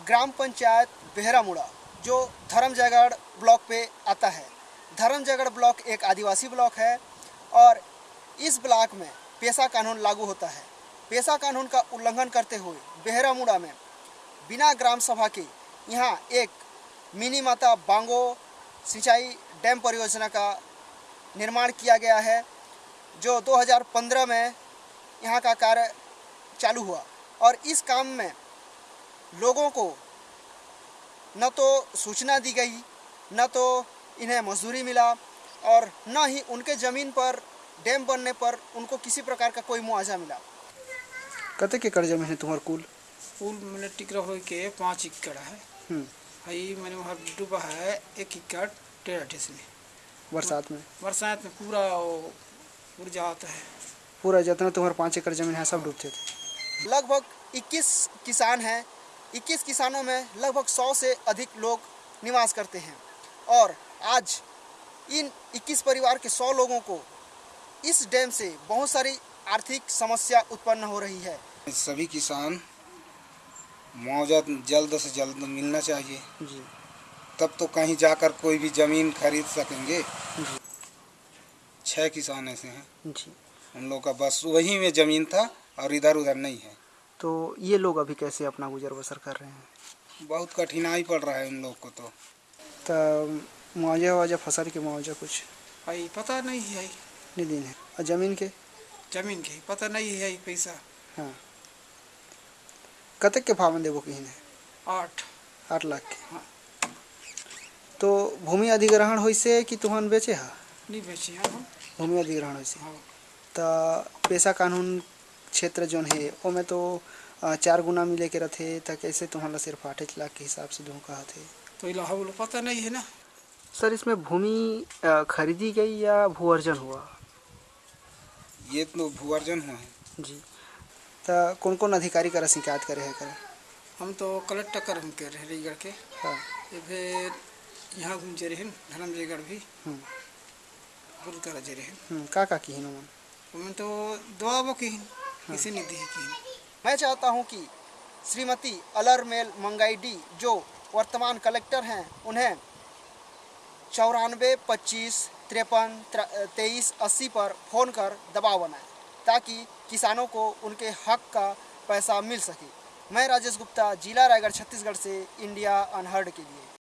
ग्राम पंचायत बेहरामुड़ा, जो धर्मजयगढ़ ब्लॉक पे आता है। धर्मजयगढ़ ब्लॉक एक आदिवासी ब्लॉक है और इस ब्लॉक में पेशा कानून लागू होता है। पेशा कानून का उल्लंघन करते हुए बेहरामुड़ा में बिना ग्राम सभा के यहाँ एक मिनी माता बांगो सिंचाई डैम परियोजना का निर्माण किया गया है, जो 2015 में यहाँ का कार्य चालू हुआ। और इस काम में लोगों को न तो सूचना दी गई न तो इन्हें मजदूरी मिला और न ही उनके ज़मीन पर डैम बनने पर उनको किसी प्रकार का कोई मुआवजा मिला। कते एकड़ ज़मीन है तुम्हारे कुल? कुल मैंने टिकरा हो के पाँच एकड़ है। हम्म, हई मैंने वहाँ डूबा है एक एकड़ डेढ़ अठीस में बरसात में? बरसात में पूरा उड़ जाता है। पूरा जितना तुम्हारे पाँच एकड़ ज़मीन है सब डूबते थे। लगभग 21 किसान हैं 21 किसानों में लगभग 100 से अधिक लोग निवास करते हैं। और आज इन 21 परिवार के 100 लोगों को इस डैम से बहुत सारी आर्थिक समस्या उत्पन्न हो रही है। सभी किसान मुआवजा जल्द से जल्द मिलना चाहिए। जी। तब तो कहीं जाकर कोई भी ज़मीन खरीद सकेंगे। जी। छः किसान ऐसे हैं। जी। उन लोग का बस वहीं में ज़मीन था और इधर उधर नहीं है। तो ये लोग अभी कैसे अपना गुजर बसर कर रहे हैं? बहुत कठिनाई पड़ रहा है उन लोग को तो। तो मुआवजा वावजा फ़सल के मुआवजा कुछ? हई पता नहीं है। नहीं दिन है और ज़मीन के? ज़मीन के पता नहीं है पैसा। हाँ। कतक के फावन देबो कहीं ने? आठ। आठ लाख के। हाँ। तो भूमि अधिग्रहण होइसे कि तुहन बेचे हा? नहीं बेचे हैं भूमि अधिग्रहण होइसे। हाँ। तो पेशा कानून क्षेत्र जोन है ओमे तो चार गुना मिले के रथे तो कैसे तुम्हारा सिर्फ़ आठ लाख के हिसाब से दूँ कहा थे तो इलाहा बोलो पता नहीं है ना? सर इसमें भूमि खरीदी गई या भू अर्जन हुआ? ये तो भूअर्जन हुआ है। जी। तो कौन कौन अधिकारी करा शिकायत करे है करे हम तो कलेक्टर कर हम के रहे रईगढ़ के। हाँ। ये फिर यहाँ घूमते रहे धर्मजयगढ़ भी। हम्म, तरह जे रहे हम्म, का का की मन उनमें तो दुआ वो की किसी ने दी की मैं चाहता हूँ कि श्रीमती अलरमेल मंगाईडी जो वर्तमान कलेक्टर हैं उन्हें चौरानवे पच्चीस तिरपन तेईस अस्सी पर फ़ोन कर दबाव बनाए ताकि किसानों को उनके हक का पैसा मिल सके। मैं राजेश गुप्ता जिला रायगढ़ छत्तीसगढ़ से इंडिया अनहर्ड के लिए।